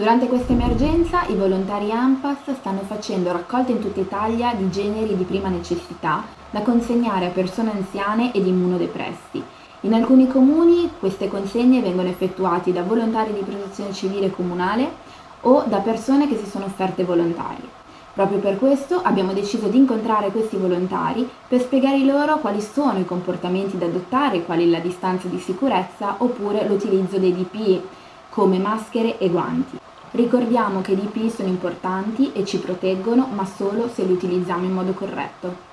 Durante questa emergenza i volontari AMPAS stanno facendo raccolte in tutta Italia di generi di prima necessità da consegnare a persone anziane ed immunodepressi. In alcuni comuni queste consegne vengono effettuate da volontari di protezione civile comunale o da persone che si sono offerte volontarie. Proprio per questo abbiamo deciso di incontrare questi volontari per spiegare loro quali sono i comportamenti da adottare, quali la distanza di sicurezza oppure l'utilizzo dei DPI come maschere e guanti. Ricordiamo che i DPI sono importanti e ci proteggono, ma solo se li utilizziamo in modo corretto.